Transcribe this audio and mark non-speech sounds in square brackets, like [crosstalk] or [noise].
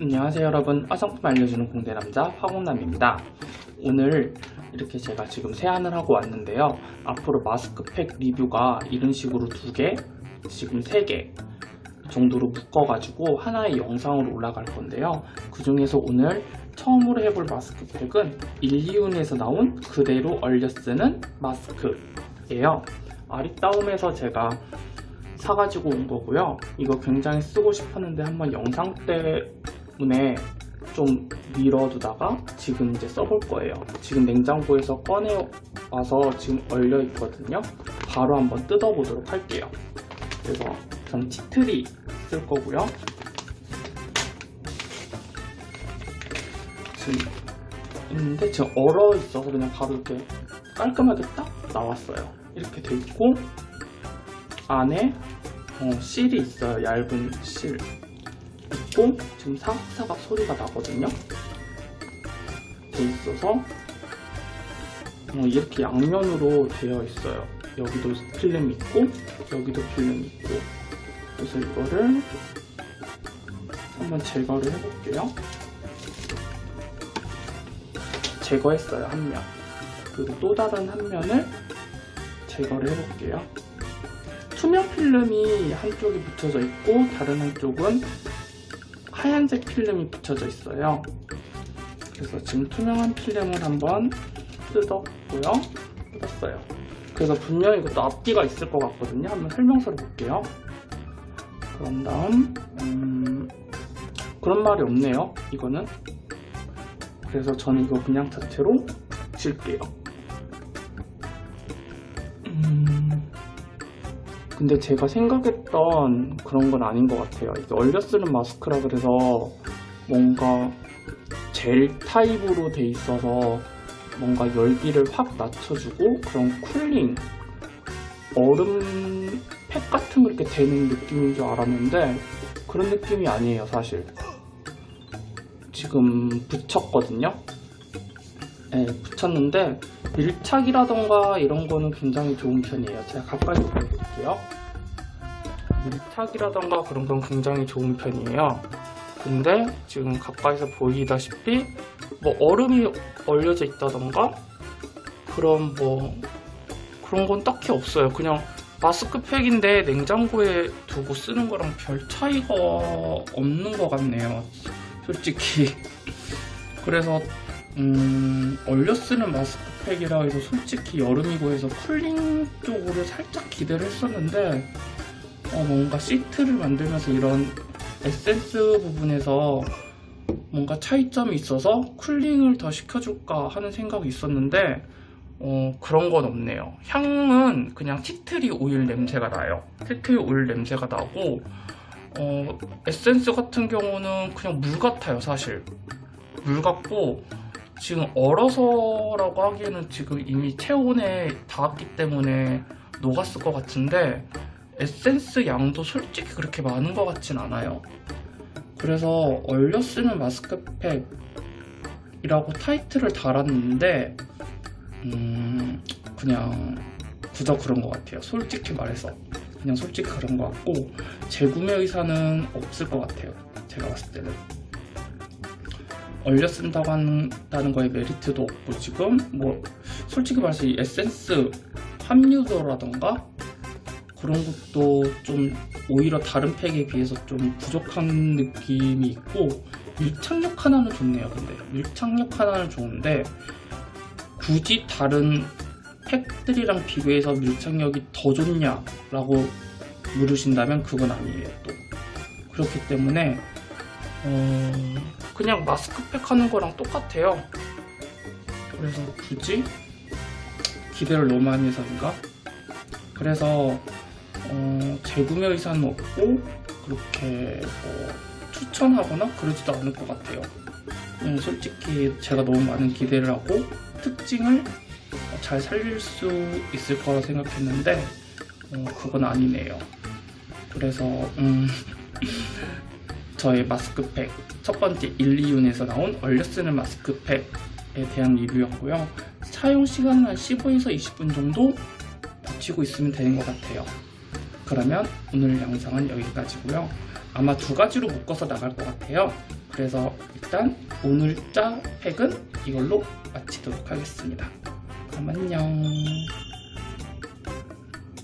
안녕하세요 여러분. 화장품 알려주는 공대남자 화공남입니다. 오늘 이렇게 제가 지금 세안을 하고 왔는데요. 앞으로 마스크팩 리뷰가 이런 식으로 두개 지금 세 개 정도로 묶어가지고 하나의 영상으로 올라갈 건데요. 그 중에서 오늘 처음으로 해볼 마스크팩은 일리운에서 나온 그대로 얼려 쓰는 마스크예요. 아리따움에서 제가 사가지고 온 거고요. 이거 굉장히 쓰고 싶었는데 한번 영상 때 문에 좀 미뤄두다가 지금 이제 써볼 거예요. 지금 냉장고에서 꺼내와서 지금 얼려 있거든요. 바로 한번 뜯어보도록 할게요. 그래서 전 티트리 쓸 거고요. 지금 있는데 지금 얼어 있어서 그냥 바로 이렇게 깔끔하게 딱 나왔어요. 이렇게 돼 있고 안에 어, 실이 있어요. 얇은 실 있고 지금 사각사각 소리가 나거든요. 돼 있어서 어, 이렇게 양면으로 되어 있어요. 여기도 필름 있고 여기도 필름 있고 그래서 이거를 한번 제거를 해볼게요. 제거했어요 한 면. 그리고 또 다른 한 면을 제거를 해볼게요. 투명 필름이 한쪽에 붙여져 있고 다른 한쪽은 하얀색 필름이 붙여져 있어요. 그래서 지금 투명한 필름을 한번 뜯었고요. 뜯었어요. 그래서 분명히 이것도 앞뒤가 있을 것 같거든요. 한번 설명서를 볼게요. 그런 다음 음, 그런 말이 없네요. 이거는 그래서 저는 이거 그냥 자체로 질게요. 근데 제가 생각했던 그런 건 아닌 것 같아요. 이게 얼려 쓰는 마스크라 그래서 뭔가 젤 타입으로 돼 있어서 뭔가 열기를 확 낮춰주고 그런 쿨링 얼음 팩 같은 거 이렇게 되는 느낌인 줄 알았는데 그런 느낌이 아니에요 사실 지금 붙였거든요 네, 붙였는데 밀착이라던가 이런 거는 굉장히 좋은 편이에요. 제가 가까이서 보여드릴게요. 밀착이라던가 그런 건 굉장히 좋은 편이에요. 근데 지금 가까이서 보이다시피 뭐 얼음이 얼려져 있다던가 그런 뭐 그런 건 딱히 없어요. 그냥 마스크팩인데 냉장고에 두고 쓰는 거랑 별 차이가 없는 것 같네요. 솔직히. 그래서 음, 얼려 쓰는 마스크팩이라 해서 솔직히 여름이고 해서 쿨링 쪽으로 살짝 기대를 했었는데 어, 뭔가 시트를 만들면서 이런 에센스 부분에서 뭔가 차이점이 있어서 cooling을 더 시켜줄까 하는 생각이 있었는데 어, 그런 건 없네요. 향은 그냥 tea tree 오일 냄새가 나요. tea tree 오일 냄새가 나고 어, 에센스 같은 경우는 그냥 물 같아요, 사실. 물 같고 지금 얼어서라고 하기에는 지금 이미 체온에 닿았기 때문에 녹았을 것 같은데 에센스 양도 솔직히 그렇게 많은 것 같진 않아요. 그래서 얼려 쓰는 마스크팩이라고 타이틀을 달았는데 음 그냥 그저 그런 것 같아요. 솔직히 말해서. 그냥 솔직히 그런 것 같고 재구매 의사는 없을 것 같아요. 제가 봤을 때는. 얼려 쓴다고 한다는 거에 메리트도 없고 지금 뭐 솔직히 말해서 이 에센스 함유도라던가 그런 것도 좀 오히려 다른 팩에 비해서 좀 부족한 느낌이 있고 밀착력 하나는 좋네요 근데. 밀착력 하나는 좋은데 굳이 다른 팩들이랑 비교해서 밀착력이 더 좋냐 라고 물으신다면 그건 아니에요 또. 그렇기 때문에 어... 그냥 마스크팩 하는 거랑 똑같아요. 그래서 굳이 기대를 너무 많이 해서인가? 그래서 어, 재구매 의사는 없고 그렇게 뭐 추천하거나 그러지도 않을 것 같아요 음, 솔직히 제가 너무 많은 기대를 하고 특징을 잘 살릴 수 있을 거라 생각했는데 어, 그건 아니네요 그래서 음, [laughs] 저의 마스크팩 첫 번째 1, 2윤에서 나온 얼려 쓰는 마스크팩에 대한 리뷰였고요. 사용 시간은 한 15에서 20분 정도 붙이고 있으면 되는 것 같아요. 그러면 오늘 영상은 여기까지고요. 아마 두 가지로 묶어서 나갈 것 같아요. 그래서 일단 오늘 자 팩은 이걸로 마치도록 하겠습니다. 그럼 안녕.